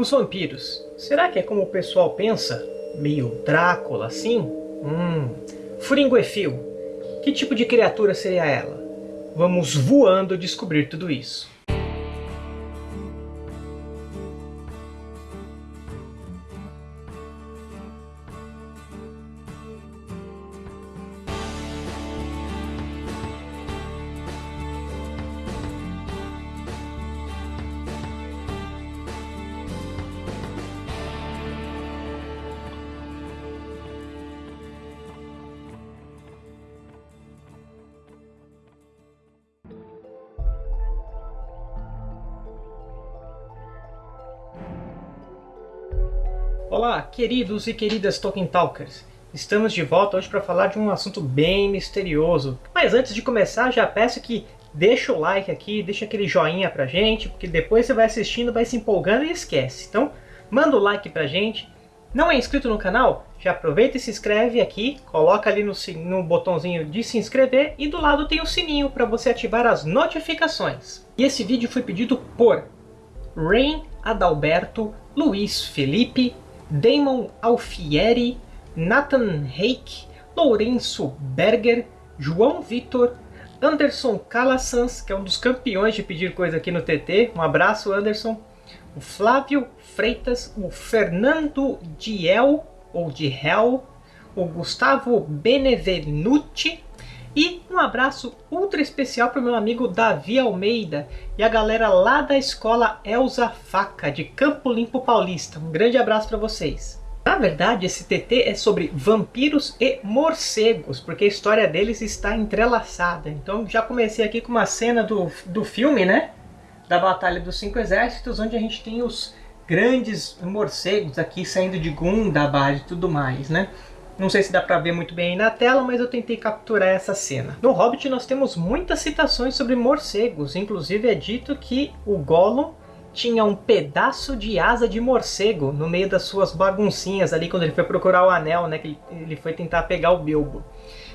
Os vampiros, será que é como o pessoal pensa? Meio Drácula assim? Hum, Furinguefil, que tipo de criatura seria ela? Vamos voando descobrir tudo isso. Olá, queridos e queridas Tolkien Talkers! Estamos de volta hoje para falar de um assunto bem misterioso. Mas antes de começar, já peço que deixa o like aqui, deixa aquele joinha pra gente, porque depois você vai assistindo, vai se empolgando e esquece. Então, manda o like pra gente. Não é inscrito no canal? Já aproveita e se inscreve aqui, coloca ali no, no botãozinho de se inscrever e do lado tem o sininho para você ativar as notificações. E esse vídeo foi pedido por Rain Adalberto, Luiz Felipe, Damon Alfieri, Nathan Reik, Lourenço Berger, João Vitor, Anderson Calassans, que é um dos campeões de pedir coisa aqui no TT. Um abraço, Anderson. O Flávio Freitas, o Fernando Diel, ou de Hell, o Gustavo Benevenuti, e um abraço ultra especial para o meu amigo Davi Almeida e a galera lá da escola Elza Faca, de Campo Limpo Paulista. Um grande abraço para vocês. Na verdade, esse TT é sobre vampiros e morcegos, porque a história deles está entrelaçada. Então já comecei aqui com uma cena do, do filme, né? Da Batalha dos Cinco Exércitos, onde a gente tem os grandes morcegos aqui saindo de Gundabad e tudo mais, né? Não sei se dá para ver muito bem aí na tela, mas eu tentei capturar essa cena. No Hobbit nós temos muitas citações sobre morcegos, inclusive é dito que o Gollum tinha um pedaço de asa de morcego no meio das suas baguncinhas ali quando ele foi procurar o anel, né, que ele foi tentar pegar o Bilbo.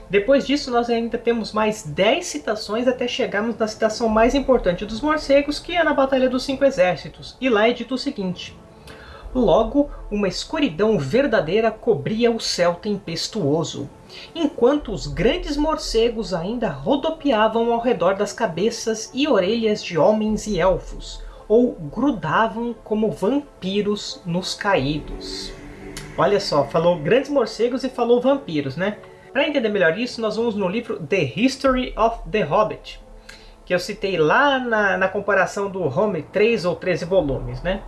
Depois disso nós ainda temos mais 10 citações até chegarmos na citação mais importante dos morcegos, que é na Batalha dos Cinco Exércitos. E lá é dito o seguinte, Logo, uma escuridão verdadeira cobria o céu tempestuoso, enquanto os grandes morcegos ainda rodopiavam ao redor das cabeças e orelhas de homens e elfos, ou grudavam como vampiros nos caídos. Olha só, falou grandes morcegos e falou vampiros, né? Para entender melhor isso, nós vamos no livro The History of the Hobbit, que eu citei lá na, na comparação do Home 3 ou 13 volumes, né?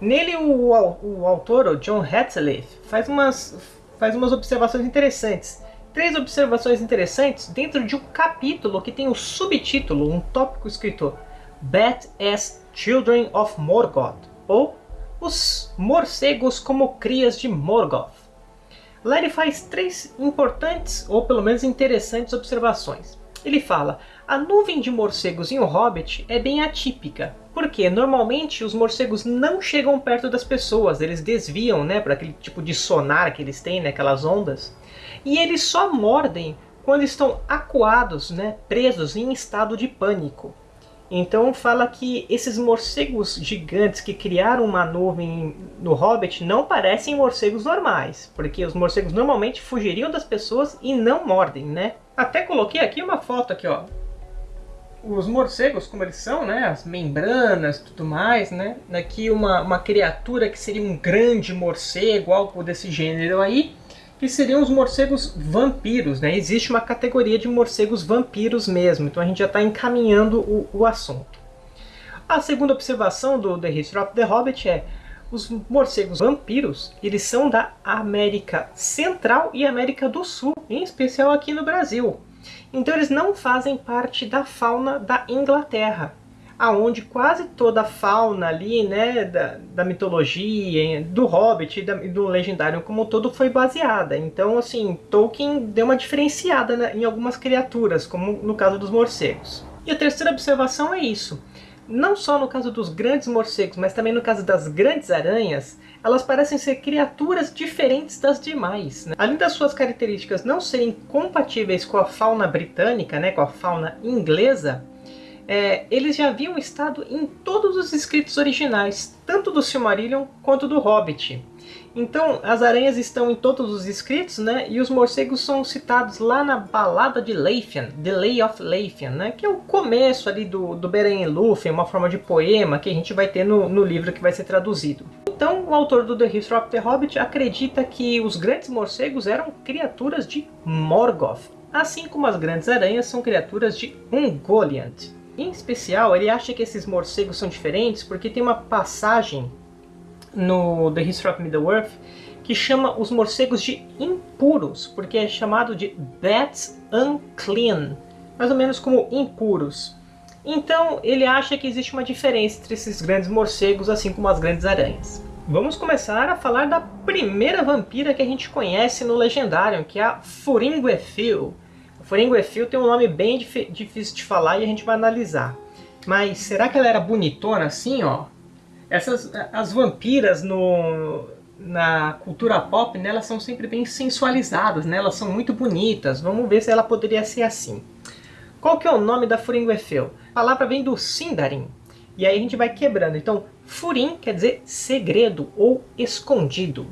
Nele, o, o autor, o John Hatliff, faz umas, faz umas observações interessantes. Três observações interessantes dentro de um capítulo que tem o um subtítulo, um tópico escrito Bat as Children of Morgoth, ou Os Morcegos como Crias de Morgoth. Lá ele faz três importantes, ou pelo menos interessantes observações. Ele fala, a nuvem de morcegos em O Hobbit é bem atípica, porque normalmente os morcegos não chegam perto das pessoas, eles desviam né, para aquele tipo de sonar que eles têm, né, aquelas ondas, e eles só mordem quando estão acuados, né, presos em estado de pânico. Então fala que esses morcegos gigantes que criaram uma nuvem no Hobbit não parecem morcegos normais, porque os morcegos normalmente fugiriam das pessoas e não mordem, né? Até coloquei aqui uma foto aqui, ó, os morcegos, como eles são, né, as membranas tudo mais, né, aqui uma, uma criatura que seria um grande morcego, algo desse gênero aí, que seriam os morcegos vampiros, né, existe uma categoria de morcegos vampiros mesmo, então a gente já está encaminhando o, o assunto. A segunda observação do The History of the Hobbit é os morcegos vampiros, eles são da América Central e América do Sul, em especial aqui no Brasil. Então eles não fazem parte da fauna da Inglaterra, aonde quase toda a fauna ali, né, da, da mitologia, do Hobbit e do Legendário como um todo foi baseada. Então, assim, Tolkien deu uma diferenciada né, em algumas criaturas, como no caso dos morcegos. E a terceira observação é isso. Não só no caso dos grandes morcegos, mas também no caso das grandes aranhas, elas parecem ser criaturas diferentes das demais. Né? Além das suas características não serem compatíveis com a fauna britânica, né, com a fauna inglesa, é, eles já haviam estado em todos os escritos originais, tanto do Silmarillion quanto do Hobbit. Então, as aranhas estão em todos os escritos, né? E os morcegos são citados lá na Balada de Leithian, The Lay of Leithian, né? Que é o começo ali do, do Beren Lúthien, uma forma de poema que a gente vai ter no, no livro que vai ser traduzido. Então, o autor do The History of the Hobbit acredita que os grandes morcegos eram criaturas de Morgoth, assim como as grandes aranhas são criaturas de Ungoliant. Em especial, ele acha que esses morcegos são diferentes porque tem uma passagem no The History of Middle-earth que chama os morcegos de impuros, porque é chamado de That's Unclean, mais ou menos como impuros. Então ele acha que existe uma diferença entre esses grandes morcegos, assim como as grandes aranhas. Vamos começar a falar da primeira vampira que a gente conhece no Legendário, que é a Furinguefil. Furinguefil tem um nome bem difícil de falar e a gente vai analisar. Mas será que ela era bonitona assim, ó? Essas, as vampiras no, na cultura pop, né, elas são sempre bem sensualizadas, né? Elas são muito bonitas. Vamos ver se ela poderia ser assim. Qual que é o nome da Furinguefil? A palavra vem do Sindarin. E aí a gente vai quebrando. Então, Furin quer dizer segredo ou escondido.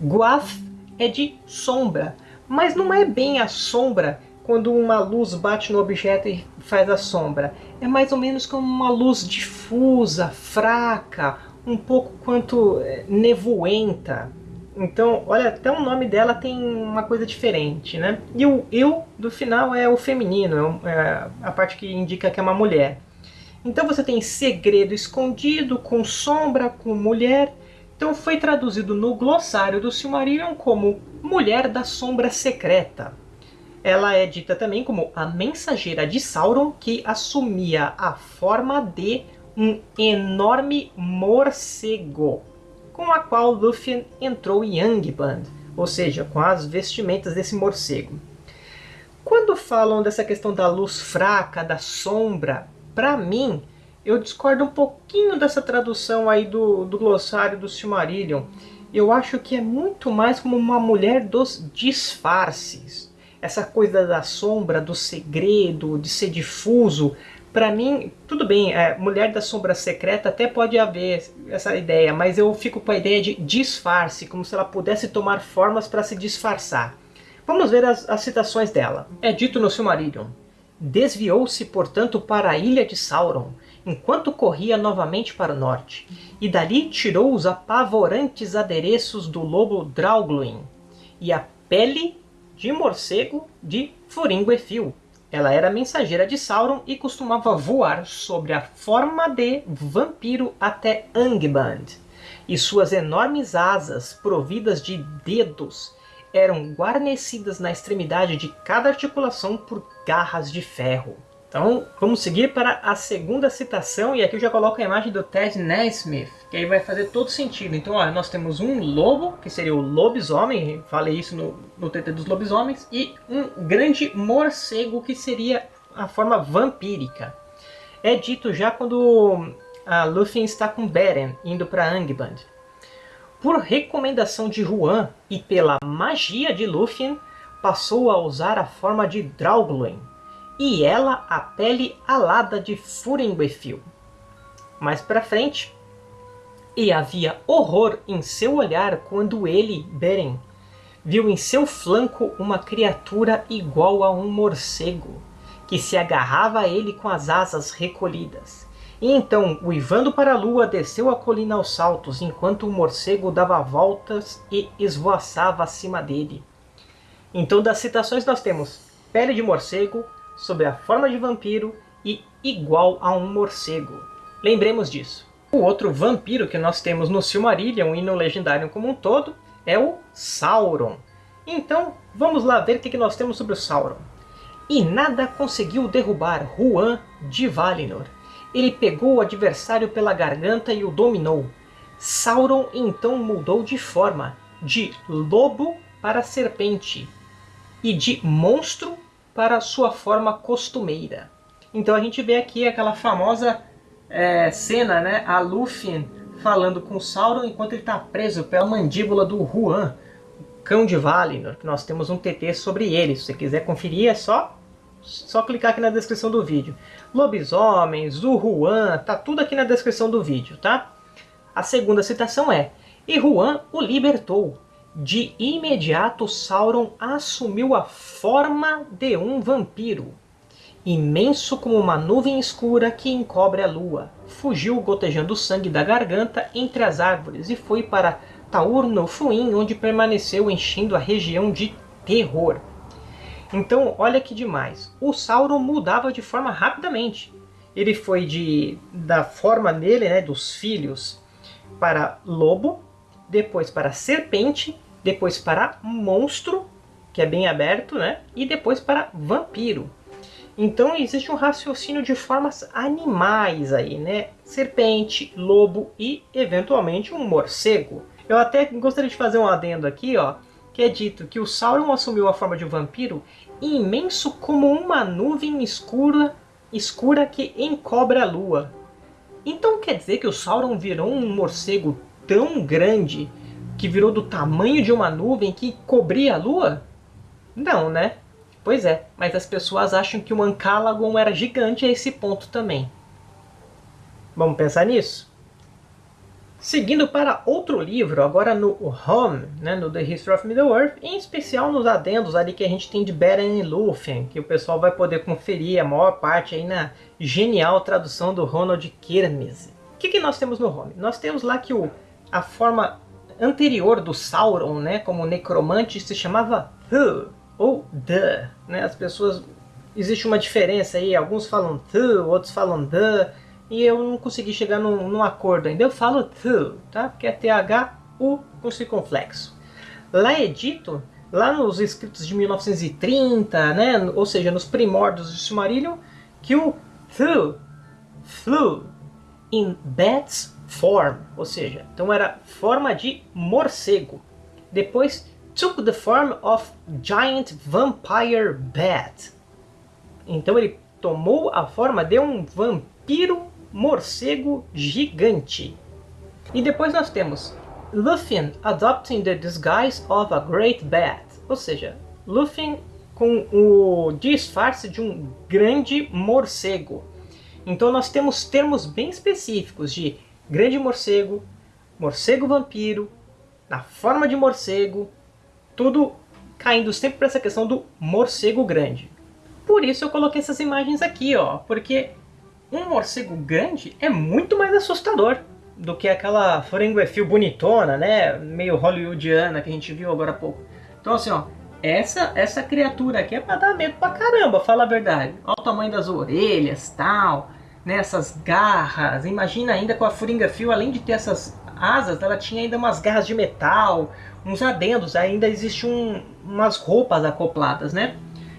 Guath é de sombra, mas não é bem a sombra quando uma luz bate no objeto e faz a sombra. É mais ou menos como uma luz difusa, fraca, um pouco quanto é, nevoenta. Então, olha, até o nome dela tem uma coisa diferente, né? E o eu do final é o feminino, é a parte que indica que é uma mulher. Então você tem segredo escondido, com sombra, com mulher. Então foi traduzido no glossário do Silmarillion como Mulher da Sombra Secreta. Ela é dita também como a mensageira de Sauron que assumia a forma de um enorme morcego, com a qual Lúthien entrou em Angband, ou seja, com as vestimentas desse morcego. Quando falam dessa questão da luz fraca, da sombra, para mim, eu discordo um pouquinho dessa tradução aí do, do glossário do Silmarillion. Eu acho que é muito mais como uma mulher dos disfarces essa coisa da sombra, do segredo, de ser difuso, para mim, tudo bem, é, Mulher da Sombra Secreta até pode haver essa ideia, mas eu fico com a ideia de disfarce, como se ela pudesse tomar formas para se disfarçar. Vamos ver as, as citações dela. É dito no Silmarillion. Desviou-se, portanto, para a ilha de Sauron, enquanto corria novamente para o norte, e dali tirou os apavorantes adereços do lobo Draugluin, e a pele de morcego de Furinguefil. Ela era mensageira de Sauron e costumava voar sobre a forma de vampiro até Angband. E suas enormes asas, providas de dedos, eram guarnecidas na extremidade de cada articulação por garras de ferro. Então, vamos seguir para a segunda citação, e aqui eu já coloco a imagem do Ted Naismith, que aí vai fazer todo sentido. Então, ó, nós temos um lobo, que seria o lobisomem, falei isso no, no TT dos lobisomens, e um grande morcego, que seria a forma vampírica. É dito já quando a Lúthien está com Beren, indo para Angband. Por recomendação de Juan e pela magia de Lúthien, passou a usar a forma de Draugluin, e ela a pele alada de Furinguefil. Mais para frente, e havia horror em seu olhar quando ele, Beren, viu em seu flanco uma criatura igual a um morcego, que se agarrava a ele com as asas recolhidas. E então, uivando para a lua, desceu a colina aos saltos, enquanto o morcego dava voltas e esvoaçava acima dele. Então, das citações nós temos pele de morcego, sob a forma de vampiro e igual a um morcego. Lembremos disso. O outro vampiro que nós temos no Silmarillion e no Legendário como um todo é o Sauron. Então, vamos lá ver o que nós temos sobre o Sauron. E nada conseguiu derrubar Juan de Valinor. Ele pegou o adversário pela garganta e o dominou. Sauron então mudou de forma, de lobo para serpente, e de monstro para sua forma costumeira. Então a gente vê aqui aquela famosa é, cena, né? A Lúthien falando com Sauron enquanto ele está preso pela mandíbula do Huan, o cão de Valinor, que nós temos um TT sobre ele. Se você quiser conferir, é só só clicar aqui na descrição do vídeo. Lobisomens, o Juan, tá tudo aqui na descrição do vídeo, tá? A segunda citação é, e Juan o libertou. De imediato Sauron assumiu a forma de um vampiro. Imenso como uma nuvem escura que encobre a lua. Fugiu gotejando sangue da garganta entre as árvores e foi para Taur no Fuin, onde permaneceu enchendo a região de terror. Então, olha que demais. O Sauron mudava de forma rapidamente. Ele foi de da forma dele, né, dos filhos, para lobo, depois para serpente, depois para monstro, que é bem aberto, né, e depois para vampiro. Então existe um raciocínio de formas animais aí, né? Serpente, lobo e eventualmente um morcego. Eu até gostaria de fazer um adendo aqui, ó, que é dito que o Sauron assumiu a forma de um vampiro imenso como uma nuvem escura, escura que encobre a lua. Então quer dizer que o Sauron virou um morcego tão grande que virou do tamanho de uma nuvem que cobria a lua? Não, né? Pois é, mas as pessoas acham que o Ancalagon era gigante a esse ponto também. Vamos pensar nisso? Seguindo para outro livro, agora no Home, né, no The History of Middle-earth, em especial nos adendos ali que a gente tem de Beren e Lúthien, que o pessoal vai poder conferir a maior parte aí na genial tradução do Ronald Kirmes. O que, que nós temos no Home? Nós temos lá que o, a forma anterior do Sauron, né, como necromante, se chamava Thu, ou The. Né? As pessoas... Existe uma diferença aí, alguns falam Thu, outros falam The e eu não consegui chegar num, num acordo ainda. Eu falo THU, tá? Porque é T-H-U com circunflexo. Lá é dito, lá nos escritos de 1930, né? ou seja, nos primórdios do Silmarillion, que o THU flew in bat's form, ou seja, então era forma de morcego. Depois took the form of giant vampire bat. Então ele tomou a forma de um vampiro morcego gigante. E depois nós temos Lúthien adopting the disguise of a great bat, ou seja, Lúthien com o disfarce de um grande morcego. Então nós temos termos bem específicos de grande morcego, morcego vampiro, na forma de morcego, tudo caindo sempre para essa questão do morcego grande. Por isso eu coloquei essas imagens aqui, ó, porque um morcego grande é muito mais assustador do que aquela Frenguefil bonitona, né? Meio hollywoodiana que a gente viu agora há pouco. Então assim, ó, essa, essa criatura aqui é pra dar medo pra caramba, fala a verdade. Olha o tamanho das orelhas, tal, né? Essas garras. Imagina ainda com a Fringafil, além de ter essas asas, ela tinha ainda umas garras de metal, uns adendos, ainda existe um, umas roupas acopladas, né?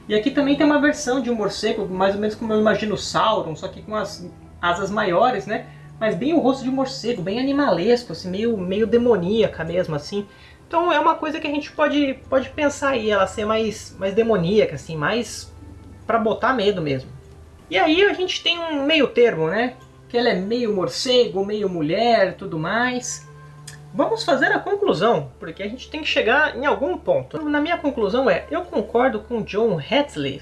E aqui também tem uma versão de um morcego, mais ou menos como eu imagino o Sauron, só que com as asas maiores, né? Mas bem o rosto de morcego, bem animalesco, assim, meio, meio demoníaca mesmo, assim. Então é uma coisa que a gente pode, pode pensar aí, ela ser mais, mais demoníaca, assim, mais para botar medo mesmo. E aí a gente tem um meio termo, né? Que ela é meio morcego, meio mulher, tudo mais. Vamos fazer a conclusão, porque a gente tem que chegar em algum ponto. Na minha conclusão é, eu concordo com John Hatley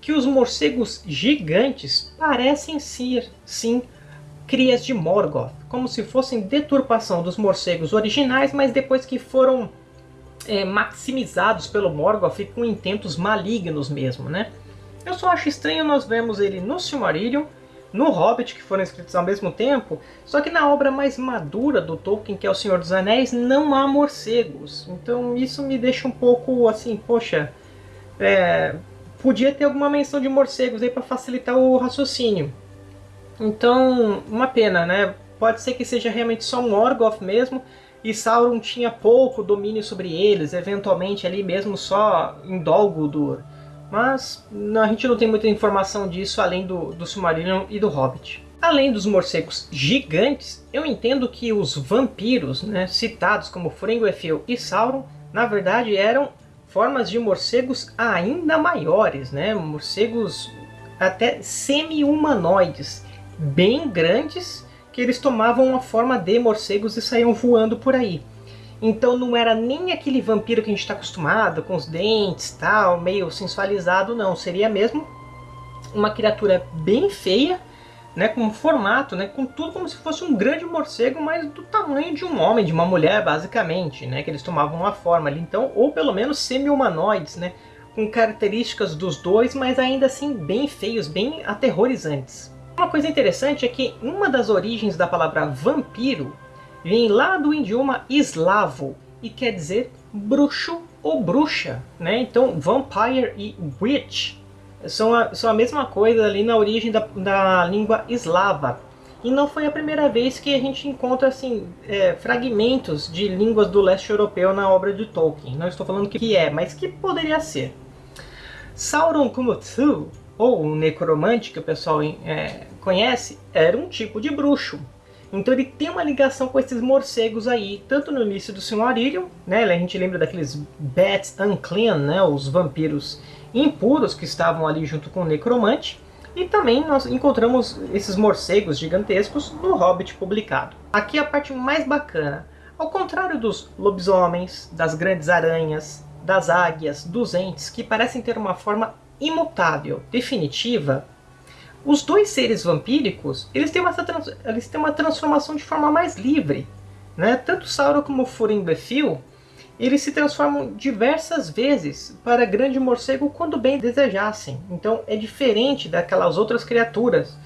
que os morcegos gigantes parecem ser, sim, crias de Morgoth, como se fossem deturpação dos morcegos originais, mas depois que foram é, maximizados pelo Morgoth e com intentos malignos mesmo, né? Eu só acho estranho nós vermos ele no Silmarillion, no Hobbit, que foram escritos ao mesmo tempo, só que na obra mais madura do Tolkien, que é O Senhor dos Anéis, não há morcegos. Então isso me deixa um pouco assim, poxa, é, podia ter alguma menção de morcegos aí para facilitar o raciocínio. Então, uma pena, né? Pode ser que seja realmente só um Morgoth mesmo, e Sauron tinha pouco domínio sobre eles, eventualmente ali mesmo só em Dol Mas a gente não tem muita informação disso além do, do Silmarillion e do Hobbit. Além dos morcegos gigantes, eu entendo que os vampiros, né, citados como Frenguefil e Sauron, na verdade eram formas de morcegos ainda maiores, né, morcegos até semi-humanoides, bem grandes, que eles tomavam a forma de morcegos e saíam voando por aí. Então não era nem aquele vampiro que a gente está acostumado, com os dentes tal, meio sensualizado, não. Seria mesmo uma criatura bem feia, né, com um formato, né, com tudo como se fosse um grande morcego, mas do tamanho de um homem, de uma mulher, basicamente, né, que eles tomavam uma forma ali, então, ou pelo menos semi-humanoides, né, com características dos dois, mas ainda assim bem feios, bem aterrorizantes. Uma coisa interessante é que uma das origens da palavra vampiro vem lá do idioma eslavo e quer dizer bruxo ou bruxa, né? Então, vampire e witch são a, são a mesma coisa ali na origem da, da língua eslava. E não foi a primeira vez que a gente encontra assim, é, fragmentos de línguas do leste europeu na obra de Tolkien. Não estou falando que é, mas que poderia ser. Sauron Kumutsu, ou o necromante que o pessoal é, conhece, era um tipo de bruxo. Então ele tem uma ligação com esses morcegos aí, tanto no início do Silmarillion, né, a gente lembra daqueles Bats Unclean, né, os vampiros impuros que estavam ali junto com o Necromante, e também nós encontramos esses morcegos gigantescos no Hobbit publicado. Aqui é a parte mais bacana. Ao contrário dos lobisomens, das grandes aranhas, das águias, dos entes, que parecem ter uma forma imutável, definitiva, os dois seres vampíricos, eles têm uma, eles têm uma transformação de forma mais livre. Né? Tanto Sauron como Furingbethil, eles se transformam diversas vezes para grande morcego quando bem desejassem. Então é diferente daquelas outras criaturas,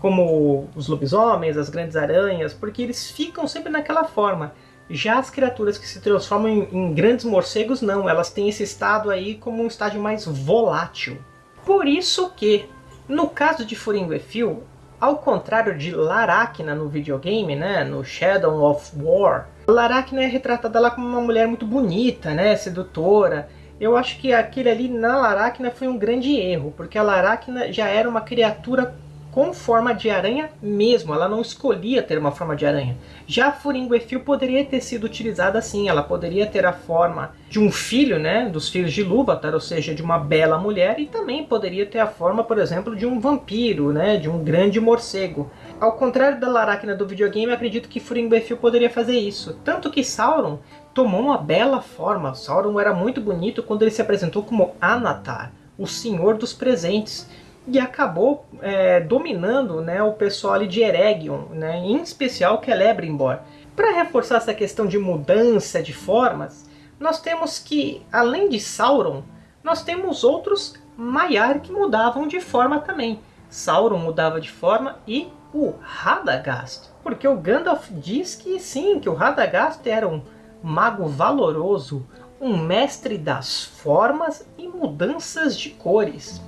como os lobisomens, as grandes aranhas, porque eles ficam sempre naquela forma. Já as criaturas que se transformam em, em grandes morcegos, não. Elas têm esse estado aí como um estágio mais volátil. Por isso que no caso de Furinguefil, ao contrário de Laracna no videogame, né, no Shadow of War, Laracna é retratada lá como uma mulher muito bonita, né, sedutora. Eu acho que aquele ali na Laracna foi um grande erro, porque a Laracna já era uma criatura com forma de aranha mesmo, ela não escolhia ter uma forma de aranha. Já a Furinguefil poderia ter sido utilizada assim, ela poderia ter a forma de um filho, né, dos filhos de Lúvatar, ou seja, de uma bela mulher, e também poderia ter a forma, por exemplo, de um vampiro, né, de um grande morcego. Ao contrário da Laracna do videogame, acredito que Furinguefil poderia fazer isso. Tanto que Sauron tomou uma bela forma, Sauron era muito bonito quando ele se apresentou como Anatar, o Senhor dos Presentes, e acabou é, dominando né, o pessoal ali de Eregion, né, em especial Celebrimbor. Para reforçar essa questão de mudança de formas, nós temos que, além de Sauron, nós temos outros Maiar que mudavam de forma também. Sauron mudava de forma e o Radagast. Porque o Gandalf diz que sim, que o Radagast era um mago valoroso, um mestre das formas e mudanças de cores.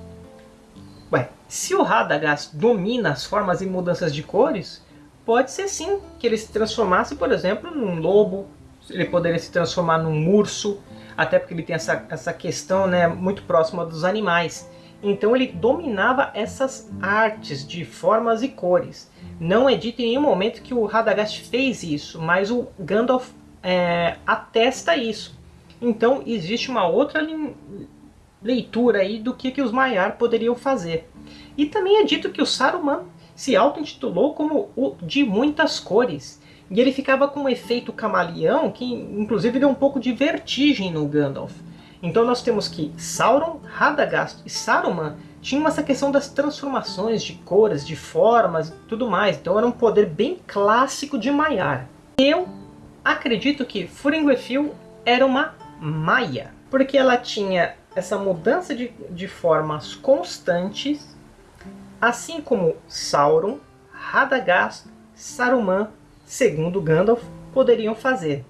Se o Radagast domina as formas e mudanças de cores, pode ser sim que ele se transformasse, por exemplo, num lobo, ele poderia se transformar num urso, até porque ele tem essa, essa questão né, muito próxima dos animais. Então ele dominava essas artes de formas e cores. Não é dito em nenhum momento que o Radagast fez isso, mas o Gandalf é, atesta isso. Então existe uma outra leitura aí do que, que os Maiar poderiam fazer. E também é dito que o Saruman se auto-intitulou como o de muitas cores. E ele ficava com um efeito camaleão que inclusive deu um pouco de vertigem no Gandalf. Então nós temos que Sauron, Radagast e Saruman tinham essa questão das transformações de cores, de formas e tudo mais. Então era um poder bem clássico de Maiar. Eu acredito que Furinguefil era uma Maia, porque ela tinha essa mudança de, de formas constantes, assim como Sauron, Radagast, Saruman, segundo Gandalf, poderiam fazer.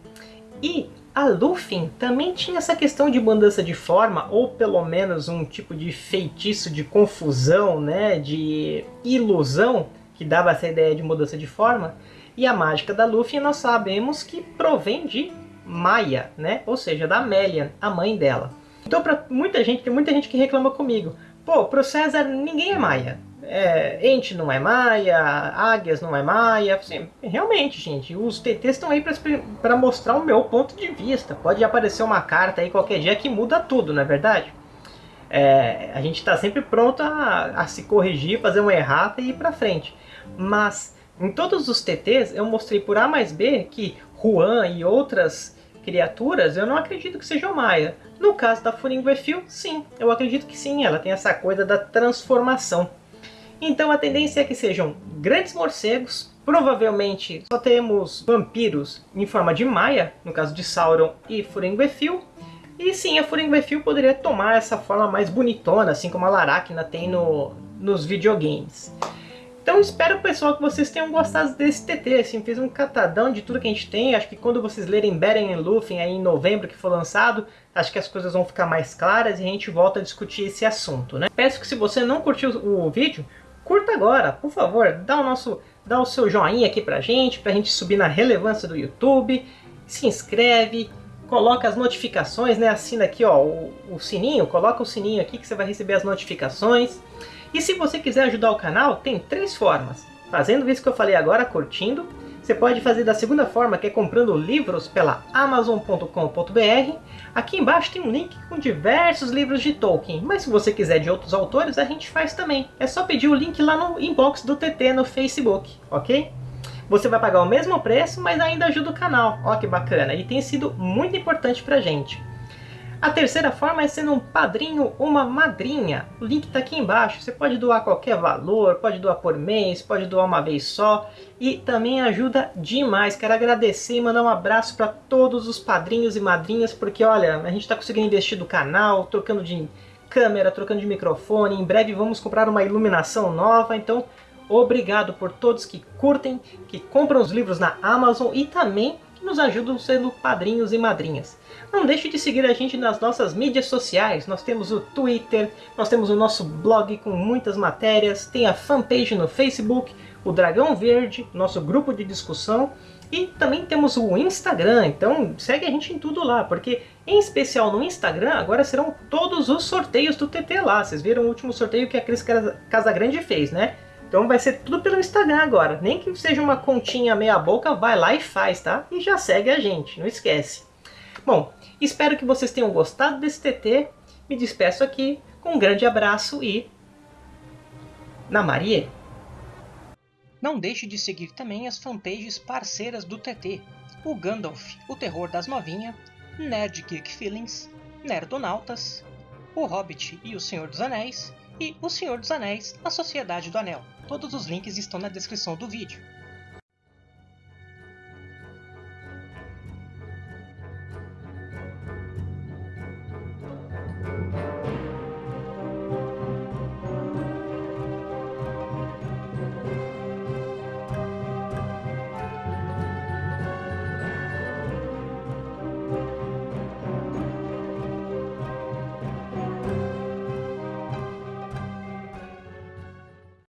E a Lúthien também tinha essa questão de mudança de forma, ou pelo menos um tipo de feitiço de confusão, né, de ilusão, que dava essa ideia de mudança de forma. E a mágica da Lúthien nós sabemos que provém de Maia, né, ou seja, da Melian, a mãe dela. Então, para muita gente, tem muita gente que reclama comigo. Pô, pro César ninguém é maia. É, ente não é maia, águias não é maia. Assim, realmente, gente, os TTs estão aí para mostrar o meu ponto de vista. Pode aparecer uma carta aí qualquer dia que muda tudo, não é verdade? É, a gente está sempre pronto a, a, se corrigir, fazer uma errata e ir para frente. Mas em todos os TTs eu mostrei por A mais B que Juan e outras criaturas, eu não acredito que seja o Maia. No caso da Furinguefil, sim, eu acredito que sim, ela tem essa coisa da transformação. Então a tendência é que sejam grandes morcegos, provavelmente só temos vampiros em forma de Maia, no caso de Sauron e Furinguefil, e sim, a Furinguefil poderia tomar essa forma mais bonitona, assim como a Laracna tem no, nos videogames. Então espero, pessoal, que vocês tenham gostado desse TT, assim, fiz um catadão de tudo que a gente tem, acho que quando vocês lerem Beren e Lúthien aí em novembro que for lançado, acho que as coisas vão ficar mais claras e a gente volta a discutir esse assunto, né? Peço que se você não curtiu o vídeo, curta agora, por favor, dá o, nosso, dá o seu joinha aqui pra gente, pra gente subir na relevância do YouTube, se inscreve, coloca as notificações, né? Assina aqui ó, o, o sininho, coloca o sininho aqui que você vai receber as notificações. E se você quiser ajudar o canal, tem três formas. Fazendo isso que eu falei agora, curtindo. Você pode fazer da segunda forma, que é comprando livros pela Amazon.com.br. Aqui embaixo tem um link com diversos livros de Tolkien, mas se você quiser de outros autores, a gente faz também. É só pedir o link lá no inbox do TT no Facebook, ok? Você vai pagar o mesmo preço, mas ainda ajuda o canal. Ó que bacana, e tem sido muito importante pra gente. A terceira forma é sendo um padrinho ou uma madrinha. O link está aqui embaixo. Você pode doar qualquer valor, pode doar por mês, pode doar uma vez só. E também ajuda demais. Quero agradecer e mandar um abraço para todos os padrinhos e madrinhas, porque olha, a gente está conseguindo investir no canal, trocando de câmera, trocando de microfone. Em breve vamos comprar uma iluminação nova, então obrigado por todos que curtem, que compram os livros na Amazon e também que nos ajudam sendo padrinhos e madrinhas. Não deixe de seguir a gente nas nossas mídias sociais. Nós temos o Twitter, nós temos o nosso blog com muitas matérias, tem a fanpage no Facebook, o Dragão Verde, nosso grupo de discussão, e também temos o Instagram, então segue a gente em tudo lá, porque em especial no Instagram agora serão todos os sorteios do TT lá. Vocês viram o último sorteio que a Cris Casagrande fez, né? Então vai ser tudo pelo Instagram agora. Nem que seja uma continha meia boca, vai lá e faz, tá? E já segue a gente, não esquece. Bom, espero que vocês tenham gostado desse TT. Me despeço aqui com um grande abraço e... Na Maria! Não deixe de seguir também as fanpages parceiras do TT. O Gandalf, o Terror das Novinha, Nerd Geek Feelings, Nerdonautas, O Hobbit e o Senhor dos Anéis, e O Senhor dos Anéis, A Sociedade do Anel. Todos os links estão na descrição do vídeo.